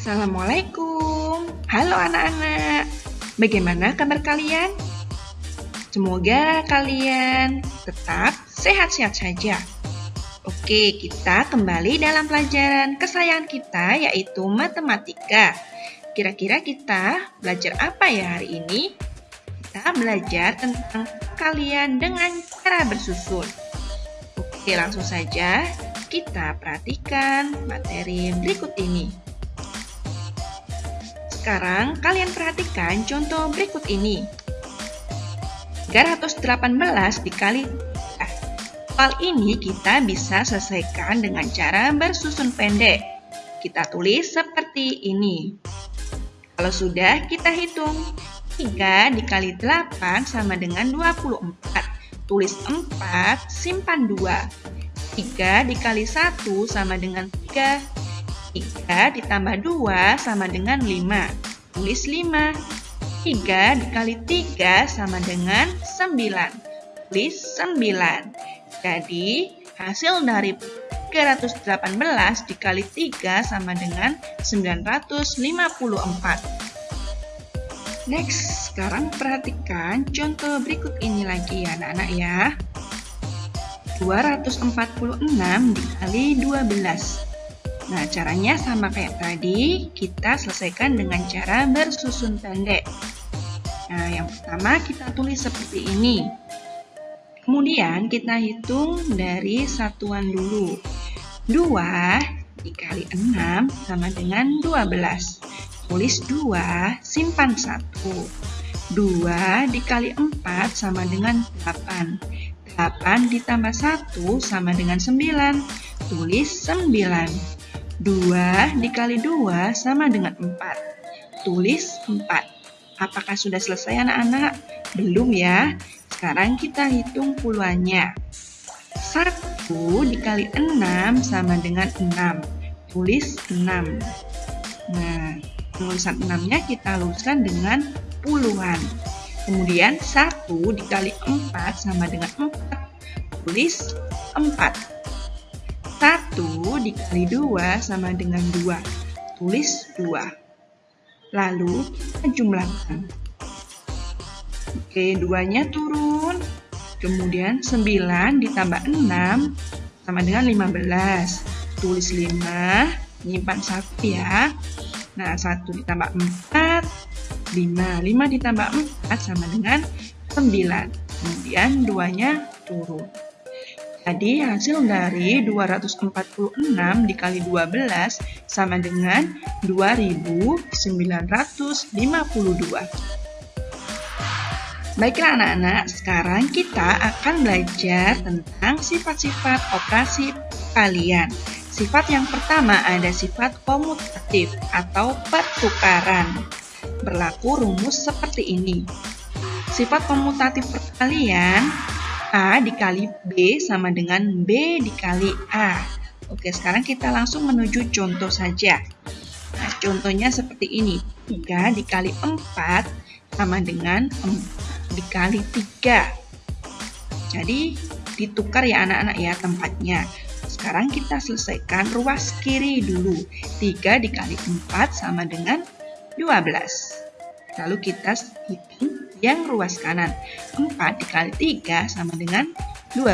Assalamualaikum. Halo anak-anak. Bagaimana kabar kalian? Semoga kalian tetap sehat-sehat saja. Oke, kita kembali dalam pelajaran kesayangan kita yaitu matematika. Kira-kira kita belajar apa ya hari ini? Kita belajar tentang kalian dengan cara bersusun. Oke, langsung saja kita perhatikan materi berikut ini. Sekarang kalian perhatikan contoh berikut ini. 318 dikali Hal ini kita bisa selesaikan dengan cara bersusun pendek. Kita tulis seperti ini. Kalau sudah, kita hitung. 3 dikali 8 sama dengan 24. Tulis 4, simpan 2. 3 dikali 1 sama dengan 3. 3 ditambah 2 sama dengan 5. Tulis 5. 3 dikali 3 sama dengan 9. Tulis 9. Jadi, hasil dari 318 dikali 3 sama dengan 954. Next, sekarang perhatikan contoh berikut ini lagi ya anak-anak ya. 246 dikali 12. Nah, caranya sama kayak tadi, kita selesaikan dengan cara bersusun pendek. Nah, yang pertama kita tulis seperti ini. Kemudian kita hitung dari satuan dulu. 2 dikali 6 sama dengan 12. Tulis 2, simpan 1. 2 dikali 4 sama dengan 8. 8 ditambah 1 sama dengan 9. Tulis 9. 2 dikali 2 sama dengan 4. Tulis 4. Apakah sudah selesai anak-anak? Belum ya. Sekarang kita hitung puluhannya. 1 dikali 6 sama dengan 6. Tulis 6. Nah, tulisan 6-nya kita luruskan dengan puluhan. Kemudian 1 dikali 4 sama dengan 4. Tulis 4. 1 dikali 2 sama dengan 2. Tulis 2. Lalu jumlahkan. Oke, duanya turun. Kemudian 9 ditambah 6 sama dengan 15. Tulis 5, nyimpan 1 ya. Nah, 1 ditambah 4, 5. 5 ditambah 4 sama dengan 9. Kemudian duanya turun. Jadi hasil dari 246 dikali 12 sama dengan 2952. Baiklah anak-anak, sekarang kita akan belajar tentang sifat-sifat operasi kalian. Sifat yang pertama ada sifat komutatif atau pertukaran. Berlaku rumus seperti ini. Sifat komutatif perkalian A dikali B sama dengan B dikali A. Oke, sekarang kita langsung menuju contoh saja. Nah, contohnya seperti ini. 3 dikali 4 sama dengan 4 dikali 3. Jadi ditukar ya anak-anak ya tempatnya. Sekarang kita selesaikan ruas kiri dulu. 3 dikali 4 sama dengan 12. Lalu kita hitung yang ruas kanan. 4 dikali 3 sama dengan 12.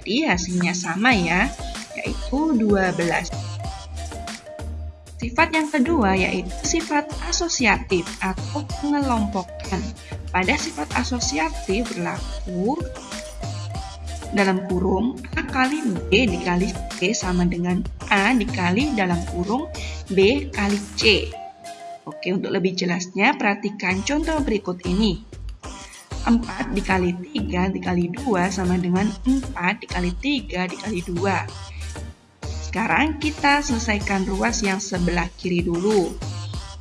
Jadi hasilnya sama ya, yaitu 12. Sifat yang kedua yaitu sifat asosiatif atau pengelompokan. Pada sifat asosiatif berlaku dalam kurung A kali B dikali C sama dengan A dikali dalam kurung B kali C. Oke, untuk lebih jelasnya perhatikan contoh berikut ini. 4 dikali 3 dikali 2 sama dengan 4 dikali 3 dikali 2. Sekarang kita selesaikan ruas yang sebelah kiri dulu.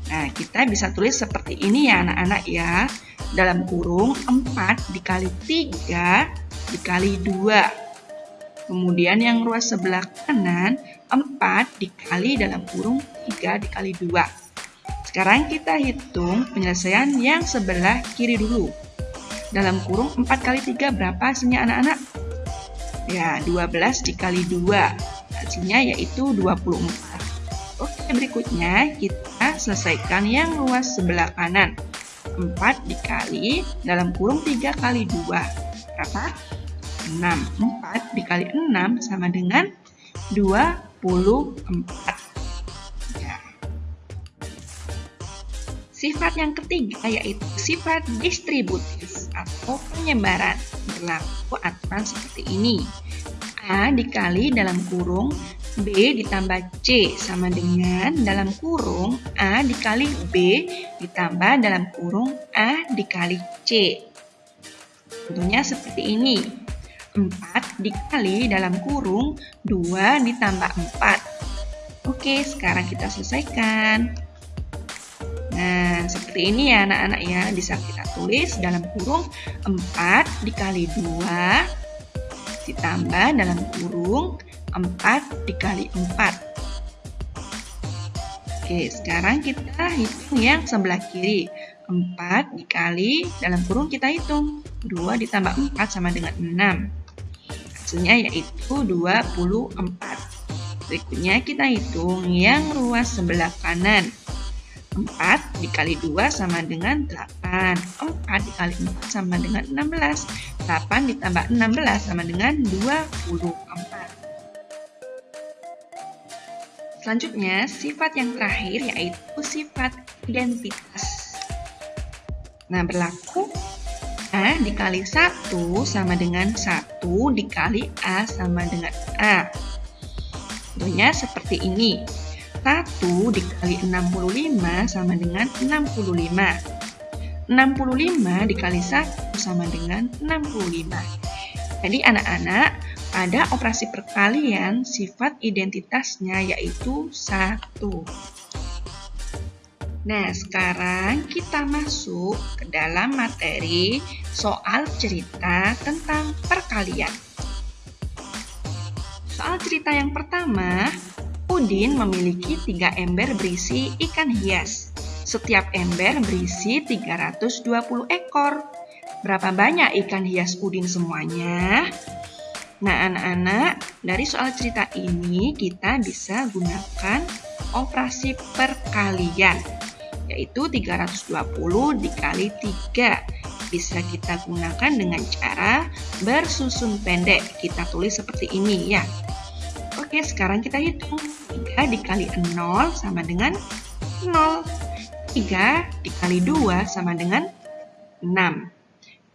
Nah, kita bisa tulis seperti ini ya anak-anak ya dalam kurung 4 dikali 3 dikali 2. Kemudian yang ruas sebelah kanan 4 dikali dalam kurung 3 dikali 2. Sekarang kita hitung penyelesaian yang sebelah kiri dulu. Dalam kurung 4 kali 3 berapa hasilnya anak-anak? Ya, 12 dikali 2. Hasilnya yaitu 24. Oke, berikutnya kita selesaikan yang luas sebelah kanan. 4 dikali dalam kurung 3 kali 2. Berapa? 6. 4 dikali 6 sama dengan 24. Sifat yang ketiga yaitu sifat distributif atau penyebaran. Berlaku aturan seperti ini. A dikali dalam kurung B ditambah C sama dengan dalam kurung A dikali B ditambah dalam kurung A dikali C. Tentunya seperti ini. 4 dikali dalam kurung 2 ditambah 4. Oke, sekarang kita selesaikan. Nah, seperti ini ya anak-anak ya. Bisa kita tulis dalam kurung 4 dikali 2 ditambah dalam kurung 4 dikali 4. Oke, sekarang kita hitung yang sebelah kiri. 4 dikali, dalam kurung kita hitung. 2 ditambah 4 sama dengan 6. Hasilnya yaitu 24. Berikutnya kita hitung yang ruas sebelah kanan. 4 dikali 2 sama dengan 8. 4 dikali 4 sama dengan 16. 8 ditambah 16 sama dengan 24. Selanjutnya, sifat yang terakhir yaitu sifat identitas. Nah, berlaku A dikali 1 sama dengan 1 dikali A sama dengan A. Contohnya seperti ini. 1 dikali 65 sama dengan 65. 65 dikali 1 sama dengan 65. Jadi anak-anak, pada operasi perkalian sifat identitasnya yaitu 1. Nah, sekarang kita masuk ke dalam materi soal cerita tentang perkalian. Soal cerita yang pertama, Udin memiliki tiga ember berisi ikan hias. Setiap ember berisi 320 ekor. Berapa banyak ikan hias Udin semuanya? Nah, anak-anak, dari soal cerita ini kita bisa gunakan operasi perkalian, yaitu 320 dikali 3. Bisa kita gunakan dengan cara bersusun pendek. Kita tulis seperti ini ya. Oke, sekarang kita hitung. 3 dikali 0 sama dengan 0. 3 dikali 2 sama dengan 6.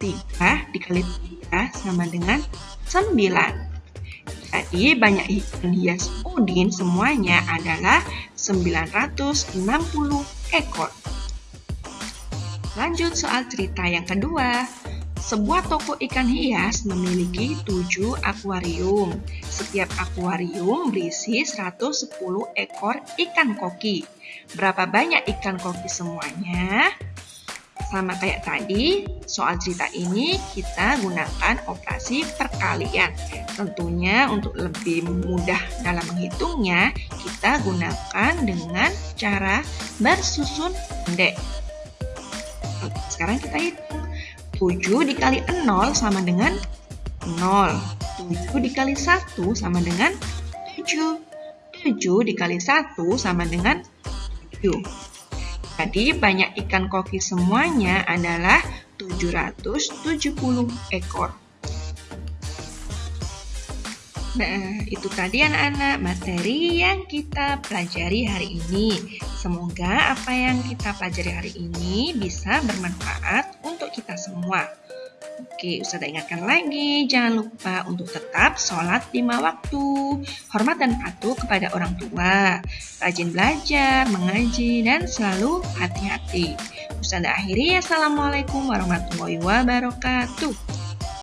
3 dikali 3 sama dengan 9. Jadi banyak ikan hias Udin semuanya adalah 960 ekor. Lanjut soal cerita yang kedua. Sebuah toko ikan hias memiliki 7 akuarium. Setiap akuarium berisi 110 ekor ikan koki. Berapa banyak ikan koki semuanya? Sama kayak tadi, soal cerita ini kita gunakan operasi perkalian. Tentunya untuk lebih mudah dalam menghitungnya, kita gunakan dengan cara bersusun pendek. Sekarang kita hitung. 7 dikali 0 sama dengan 0. 7 dikali 1 sama dengan 7. 7 dikali 1 sama dengan 7. Jadi banyak ikan koki semuanya adalah 770 ekor. Nah, itu tadi anak-anak materi yang kita pelajari hari ini. Semoga apa yang kita pelajari hari ini bisa bermanfaat kita semua. Oke, Ustazah ingatkan lagi, jangan lupa untuk tetap sholat lima waktu, hormat dan patuh kepada orang tua, rajin belajar, mengaji, dan selalu hati-hati. Ustazah akhiri, Assalamualaikum warahmatullahi wabarakatuh.